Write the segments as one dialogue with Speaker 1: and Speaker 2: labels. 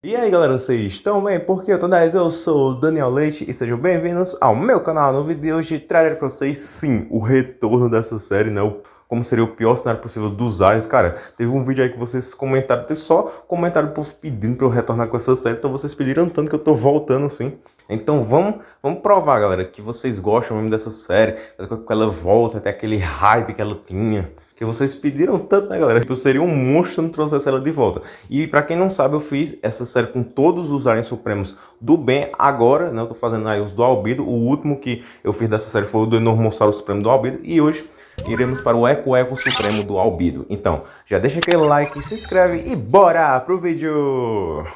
Speaker 1: E aí galera, vocês estão bem? Porque eu tô 10, eu sou o Daniel Leite e sejam bem-vindos ao meu canal. No vídeo de hoje trazer pra vocês, sim, o retorno dessa série, né? O, como seria o pior cenário possível dos Aliens. Cara, teve um vídeo aí que vocês comentaram, teve só comentário pedindo pra eu retornar com essa série, então vocês pediram tanto que eu tô voltando, assim. Então vamos, vamos provar, galera, que vocês gostam mesmo dessa série, que ela volta, até aquele hype que ela tinha que vocês pediram tanto, né, galera? Que eu seria um monstro se não trouxesse ela de volta. E pra quem não sabe, eu fiz essa série com todos os aliens supremos do bem. Agora, né, eu tô fazendo aí os do Albido. O último que eu fiz dessa série foi o do Enormossauro Supremo do Albido. E hoje iremos para o Eco Eco Supremo do Albido. Então, já deixa aquele like, se inscreve e bora pro vídeo!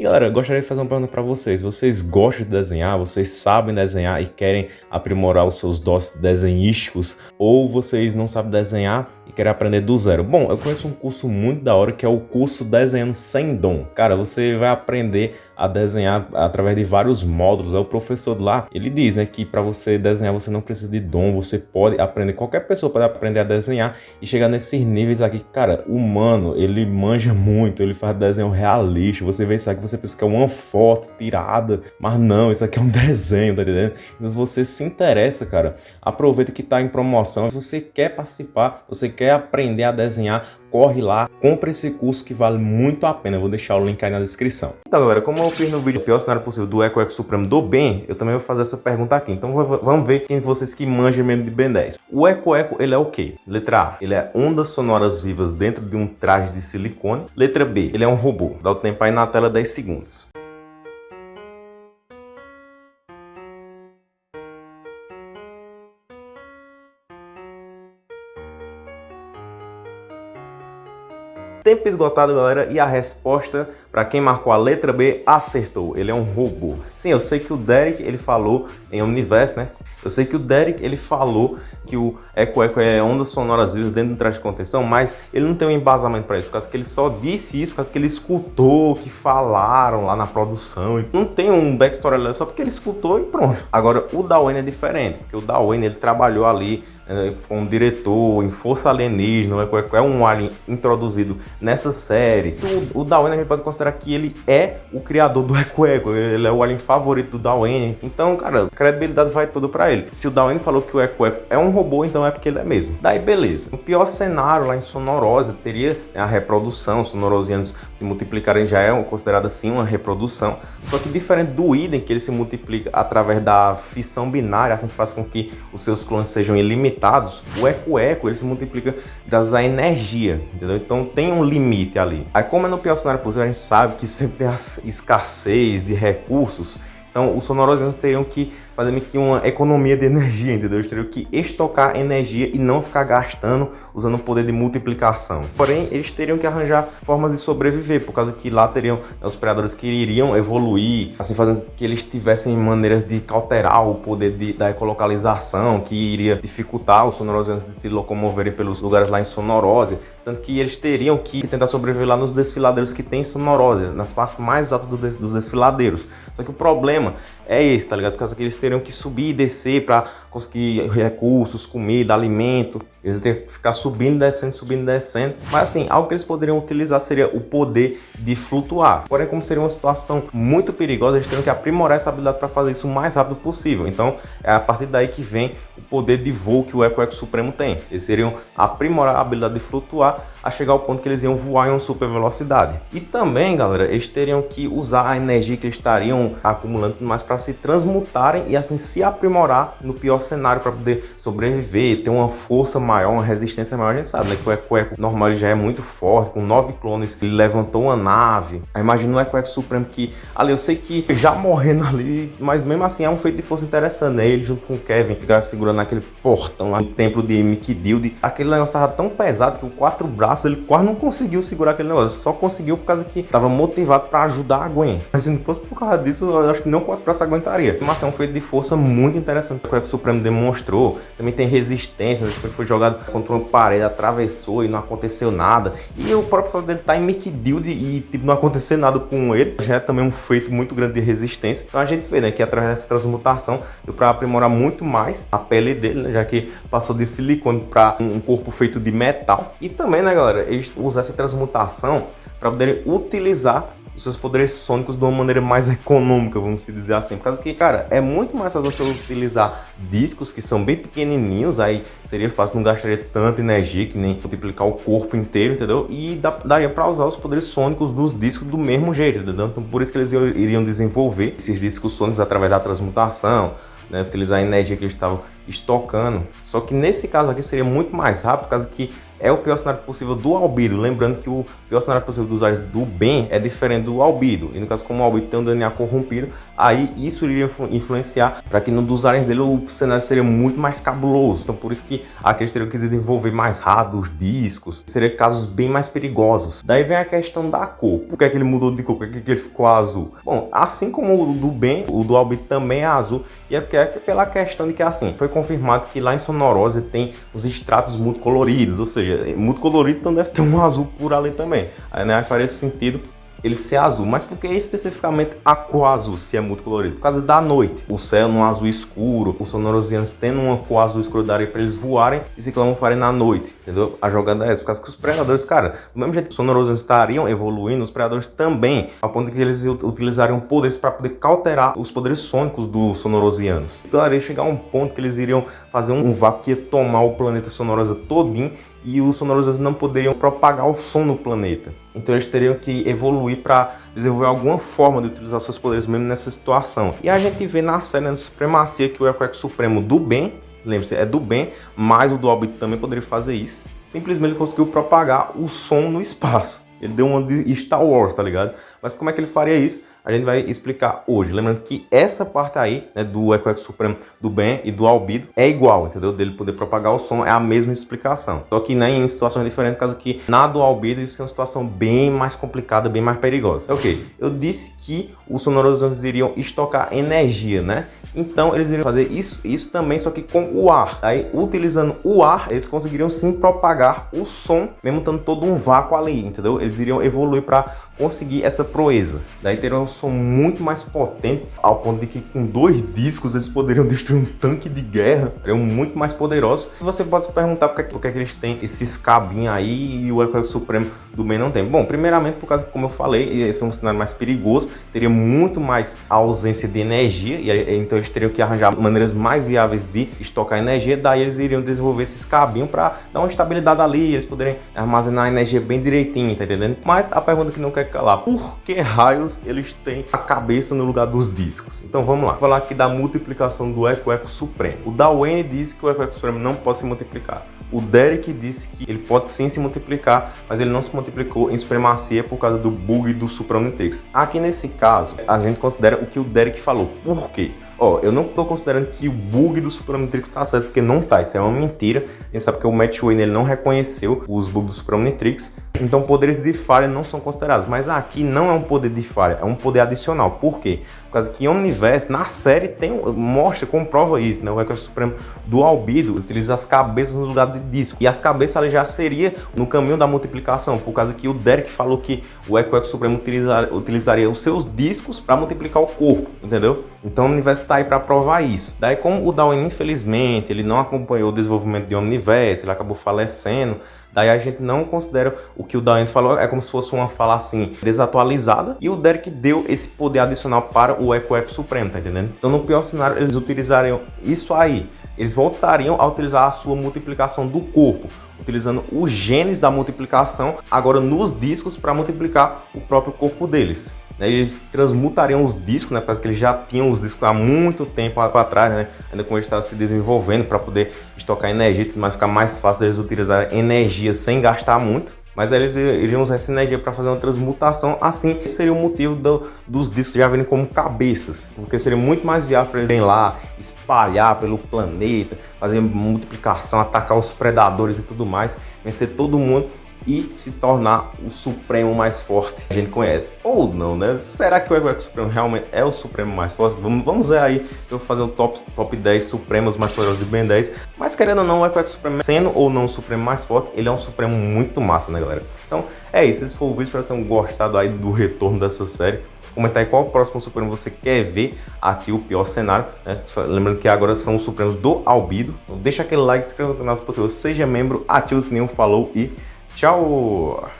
Speaker 1: E galera, gostaria de fazer uma pergunta para vocês. Vocês gostam de desenhar? Vocês sabem desenhar e querem aprimorar os seus dons desenhísticos? Ou vocês não sabem desenhar e querem aprender do zero? Bom, eu conheço um curso muito da hora que é o curso Desenhando Sem Dom. Cara, você vai aprender a desenhar através de vários módulos. O professor lá, ele diz, né, que para você desenhar você não precisa de dom, você pode aprender, qualquer pessoa pode aprender a desenhar e chegar nesses níveis aqui. Cara, humano, ele manja muito, ele faz desenho realista. Você vê isso aqui, você pensa que é uma foto tirada, mas não, isso aqui é um desenho, tá entendendo? Então se você se interessa, cara, aproveita que tá em promoção. Se você quer participar, você quer aprender a desenhar, corre lá, compra esse curso que vale muito a pena. Eu vou deixar o link aí na descrição. Então, galera, como eu fiz no vídeo o pior cenário possível do Eco Eco Supremo do bem, eu também vou fazer essa pergunta aqui. Então, vamos ver quem de vocês que manjam mesmo de Ben 10. O Eco Eco, ele é o quê? Letra A, ele é ondas sonoras vivas dentro de um traje de silicone. Letra B, ele é um robô. Dá o tempo aí na tela 10 segundos. Tempo esgotado, galera, e a resposta para quem marcou a letra B acertou. Ele é um robô. Sim, eu sei que o Derek ele falou em Omniverse, né? Eu sei que o Derek ele falou que o Eco Eco é ondas sonoras vivas dentro do traje de contenção, mas ele não tem um embasamento para isso, por causa que ele só disse isso, por causa que ele escutou, que falaram lá na produção. Não tem um backstory ali, só porque ele escutou e pronto. Agora, o Dawen é diferente, porque o Dawen ele trabalhou ali é, foi um diretor em Força Alienígena, é, é um alien introduzido nessa série. O, o Dawen a gente pode considerar que ele é o criador do Eco Eco, ele é o alien favorito do Dawen. Então, cara, a credibilidade vai toda para ele. Se o Dawen falou que o Eco Eco é um robô, então é porque ele é mesmo. Daí, beleza. O pior cenário lá em Sonorosa teria a reprodução, os sonorosianos se multiplicarem já é considerado assim uma reprodução. Só que diferente do Idem, que ele se multiplica através da fissão binária, assim faz com que os seus clones sejam ilimitados o eco-eco ele se multiplica graças à energia, entendeu? Então tem um limite ali. Aí como é no pior cenário possível, a gente sabe que sempre tem a escassez de recursos, então os sonorosianos teriam que fazer meio que uma economia de energia, entendeu? Eles teriam que estocar energia e não ficar gastando usando o poder de multiplicação. Porém, eles teriam que arranjar formas de sobreviver, por causa que lá teriam né, os predadores que iriam evoluir, assim fazendo que eles tivessem maneiras de cauterar o poder de, da ecolocalização, que iria dificultar os sonorosianos de se locomoverem pelos lugares lá em Sonorósia. Tanto que eles teriam que tentar sobreviver lá nos desfiladeiros que tem em Sonorósia, nas partes mais altas do, dos desfiladeiros. Só que o problema é esse, tá ligado? Por causa que eles teriam que subir e descer para conseguir recursos, comida, alimento. Eles teriam que ficar subindo, descendo, subindo, descendo. Mas assim, algo que eles poderiam utilizar seria o poder de flutuar. Porém, como seria uma situação muito perigosa, eles teriam que aprimorar essa habilidade para fazer isso o mais rápido possível. Então, é a partir daí que vem o poder de voo que o Eco Eco Supremo tem. Eles seriam aprimorar a habilidade de flutuar a chegar ao ponto que eles iam voar em uma super velocidade. E também, galera, eles teriam que usar a energia que eles estariam acumulando mais para se transmutarem e assim se aprimorar no pior cenário para poder sobreviver, ter uma força maior, uma resistência maior. A gente sabe né, que o Eco Eco normal já é muito forte, com nove clones, ele levantou uma nave. Imagina o Eco Eco Supremo que, ali eu sei que já morrendo ali, mas mesmo assim é um feito de força interessante, né? Ele junto com o Kevin ficaram segurando aquele portão lá no templo de Mikidilde. Aquele negócio tava tão pesado que o quatro braços ele quase não conseguiu segurar aquele negócio, só conseguiu por causa que tava motivado para ajudar a Gwen. Mas se não fosse por causa disso, eu acho que não quatro braços aguentaria. Mas é um feito de força muito interessante o Eco Supremo demonstrou. Também tem resistência, depois foi jogado contra uma parede, atravessou e não aconteceu nada. E o próprio fato dele tá em Mickey e tipo, não acontecer nada com ele, já é também um feito muito grande de resistência. Então a gente vê né, que através dessa transmutação deu para aprimorar muito mais a pele dele, né, já que passou de silicone para um corpo feito de metal. E também, né, galera, eles usam essa transmutação para poderem utilizar os seus poderes sônicos de uma maneira mais econômica, vamos dizer assim. Por causa que, cara, é muito mais fácil você utilizar discos que são bem pequenininhos, aí seria fácil, não gastaria tanta energia que nem multiplicar o corpo inteiro, entendeu? E dá, daria para usar os poderes sônicos dos discos do mesmo jeito, entendeu? Então por isso que eles iriam desenvolver esses discos sônicos através da transmutação, né, utilizar a energia que eles estavam estocando. Só que nesse caso aqui seria muito mais rápido, causa que é o pior cenário possível do albido. Lembrando que o pior cenário possível dos usuários do bem é diferente do albido. E no caso, como o albido tem um DNA corrompido, aí isso iria influenciar para que no dos usuários dele o cenário seria muito mais cabuloso. Então por isso que aqui eles teriam que desenvolver mais rápido os discos. Seria casos bem mais perigosos. Daí vem a questão da cor. Por que, é que ele mudou de cor? Por que, é que ele ficou azul? Bom, assim como o do bem, o do albido também é azul. E é porque é pela questão de que assim, foi confirmado que lá em Sonorose tem os extratos muito coloridos, ou seja, muito colorido, então deve ter um azul por ali também. Aí né, faria sentido ele ser azul. Mas por que especificamente a cor azul, se é muito colorido? Por causa da noite. O céu num azul escuro, os sonorosianos tendo uma cor azul escura daria para eles voarem e se farem na noite, entendeu? A jogada é essa, por causa que os predadores, cara, do mesmo jeito que os sonorosianos estariam evoluindo, os predadores também, a ponto que eles utilizariam poderes para poder cauterar os poderes sônicos dos sonorosianos. Então, iria chegar a um ponto que eles iriam fazer um vácuo que ia tomar o planeta sonorosa todinho e os sonoros não poderiam propagar o som no planeta. Então eles teriam que evoluir para desenvolver alguma forma de utilizar seus poderes mesmo nessa situação. E a gente vê na série né, Supremacia que o Eco Supremo do bem, lembre-se, é do bem, mas o do Albit também poderia fazer isso. Simplesmente conseguiu propagar o som no espaço. Ele deu uma de Star Wars, tá ligado? Mas como é que ele faria isso? A gente vai explicar hoje. Lembrando que essa parte aí, né, do Eco Supremo do Ben e do Albido é igual, entendeu? Dele poder propagar o som é a mesma explicação. Só que né, em situações diferentes, por causa que na do Albido isso é uma situação bem mais complicada, bem mais perigosa. Ok, eu disse que os sonorosos iriam estocar energia, né? Então eles iriam fazer isso, isso também, só que com o ar. Aí, utilizando o ar, eles conseguiriam sim propagar o som, mesmo estando todo um vácuo ali, entendeu? Eles iriam evoluir para conseguir essa proeza. Daí teriam som muito mais potente, ao ponto de que com dois discos eles poderiam destruir um tanque de guerra. Seriam muito mais poderosos. E você pode se perguntar por que, por que, é que eles têm esses cabinhos aí e o Eco Supremo do bem não tem. Bom, primeiramente por causa, como eu falei, esse é um cenário mais perigoso, teria muito mais ausência de energia, e então eles teriam que arranjar maneiras mais viáveis de estocar energia, daí eles iriam desenvolver esses cabinhos para dar uma estabilidade ali, eles poderem armazenar energia bem direitinho, tá entendendo? Mas a pergunta que não quer calar, por que raios eles têm a cabeça no lugar dos discos? Então vamos lá, vou falar aqui da multiplicação do Eco Eco Supremo. O Darwin disse que o Eco Eco Supremo não pode se multiplicar. O Derek disse que ele pode sim se multiplicar, mas ele não se multiplicou em supremacia por causa do bug do Supramatrix. Aqui nesse caso, a gente considera o que o Derek falou. Por quê? Ó, eu não tô considerando que o bug do Supramatrix tá certo, porque não tá, isso é uma mentira. A gente sabe que o Matt Wayne ele não reconheceu os bugs do Supramatrix, então poderes de falha não são considerados. Mas aqui não é um poder de falha, é um poder adicional. Por quê? Por causa que Omniverse, na série, tem, mostra, comprova isso, né? O Recorde Supremo do Albido utiliza as cabeças no lugar de disco. E as cabeças ali já seria no caminho da multiplicação, por causa que o Derek falou que o Eco Eco Supremo utilizar, utilizaria os seus discos para multiplicar o corpo, entendeu? Então o Omniverse está aí para provar isso. Daí como o Darwin, infelizmente, ele não acompanhou o desenvolvimento de Omniverse, ele acabou falecendo, Daí a gente não considera o que o Daen falou, é como se fosse uma fala assim, desatualizada. E o Derek deu esse poder adicional para o Eco Eco Supremo, tá entendendo? Então no pior cenário eles utilizariam isso aí. Eles voltariam a utilizar a sua multiplicação do corpo, utilizando os genes da multiplicação agora nos discos para multiplicar o próprio corpo deles. Né, eles transmutariam os discos, né, porque eles já tinham os discos há muito tempo atrás, né, ainda como eles estavam se desenvolvendo para poder estocar energia, mas ficar mais fácil deles utilizar energia sem gastar muito. Mas eles iriam usar essa energia para fazer uma transmutação, assim seria o motivo do, dos discos já virem como cabeças, porque seria muito mais viável para eles irem lá, espalhar pelo planeta, fazer multiplicação, atacar os predadores e tudo mais, vencer todo mundo e se tornar o Supremo mais forte que a gente conhece. Ou não, né? Será que o Eco Supremo realmente é o Supremo mais forte? Vamos, vamos ver aí, eu vou fazer o top, top 10 Supremos mais poderosos de Ben 10. Mas querendo ou não, o Eco Supremo, sendo ou não o Supremo mais forte, ele é um Supremo muito massa, né galera? Então é isso, esse foi o vídeo, espero que vocês tenham gostado aí do retorno dessa série comentar aí qual próximo Supremo você quer ver aqui, o pior cenário, né? Lembrando que agora são os Supremos do Albido. Então deixa aquele like, se inscreva no canal se possível, seja membro, ative o sininho, falou e Tchau!